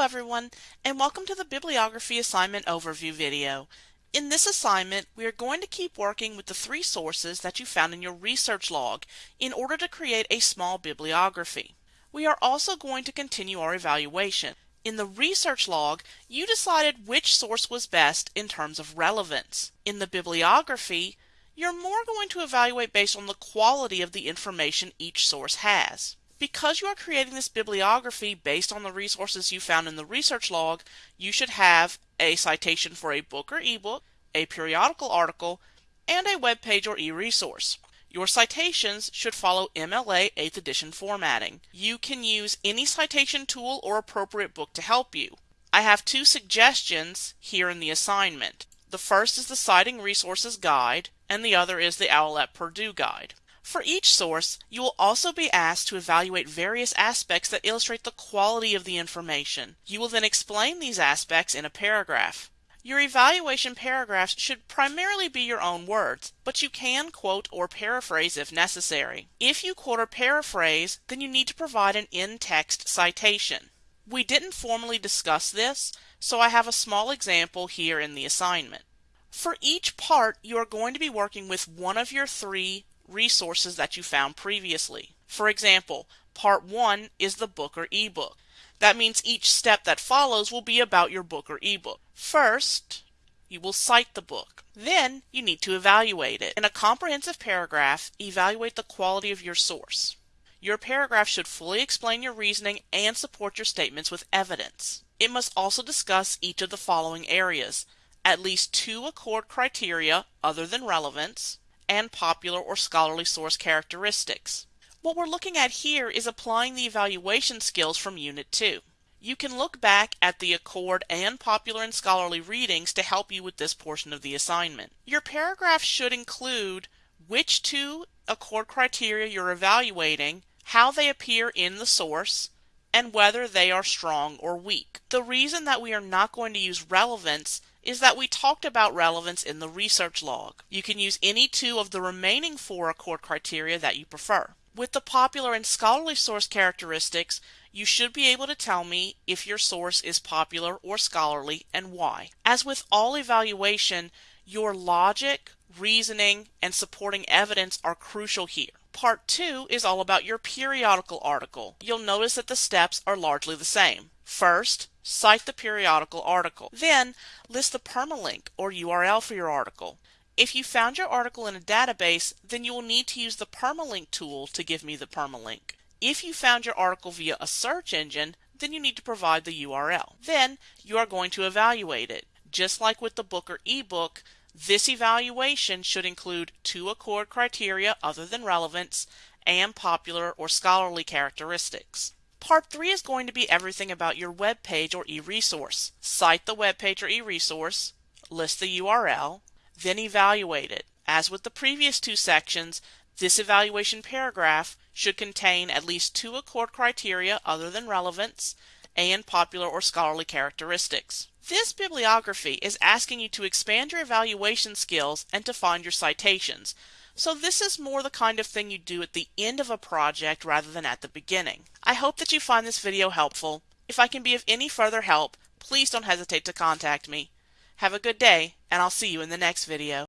Hello everyone, and welcome to the Bibliography Assignment Overview video. In this assignment, we are going to keep working with the three sources that you found in your research log in order to create a small bibliography. We are also going to continue our evaluation. In the research log, you decided which source was best in terms of relevance. In the bibliography, you're more going to evaluate based on the quality of the information each source has. Because you are creating this bibliography based on the resources you found in the research log, you should have a citation for a book or ebook, a periodical article, and a web page or e-resource. Your citations should follow MLA 8th edition formatting. You can use any citation tool or appropriate book to help you. I have two suggestions here in the assignment. The first is the Citing Resources Guide, and the other is the OWL at Purdue Guide. For each source, you will also be asked to evaluate various aspects that illustrate the quality of the information. You will then explain these aspects in a paragraph. Your evaluation paragraphs should primarily be your own words, but you can quote or paraphrase if necessary. If you quote or paraphrase, then you need to provide an in-text citation. We didn't formally discuss this, so I have a small example here in the assignment. For each part, you are going to be working with one of your three resources that you found previously. For example, part 1 is the book or ebook. That means each step that follows will be about your book or ebook. First, you will cite the book. Then, you need to evaluate it. In a comprehensive paragraph, evaluate the quality of your source. Your paragraph should fully explain your reasoning and support your statements with evidence. It must also discuss each of the following areas. At least two accord criteria other than relevance, and popular or scholarly source characteristics. What we're looking at here is applying the evaluation skills from Unit 2. You can look back at the Accord and Popular and Scholarly readings to help you with this portion of the assignment. Your paragraph should include which two Accord criteria you're evaluating, how they appear in the source, and whether they are strong or weak. The reason that we are not going to use relevance is that we talked about relevance in the research log. You can use any two of the remaining four accord criteria that you prefer. With the popular and scholarly source characteristics, you should be able to tell me if your source is popular or scholarly and why. As with all evaluation, your logic, reasoning, and supporting evidence are crucial here. Part 2 is all about your periodical article. You'll notice that the steps are largely the same. First, cite the periodical article. Then, list the permalink or URL for your article. If you found your article in a database, then you will need to use the permalink tool to give me the permalink. If you found your article via a search engine, then you need to provide the URL. Then, you are going to evaluate it. Just like with the book or ebook, this evaluation should include two accord criteria other than relevance and popular or scholarly characteristics. Part 3 is going to be everything about your web page or e-resource. Cite the web page or e-resource, list the URL, then evaluate it. As with the previous two sections, this evaluation paragraph should contain at least two accord criteria other than relevance and popular or scholarly characteristics. This bibliography is asking you to expand your evaluation skills and to find your citations. So this is more the kind of thing you do at the end of a project rather than at the beginning. I hope that you find this video helpful. If I can be of any further help, please don't hesitate to contact me. Have a good day, and I'll see you in the next video.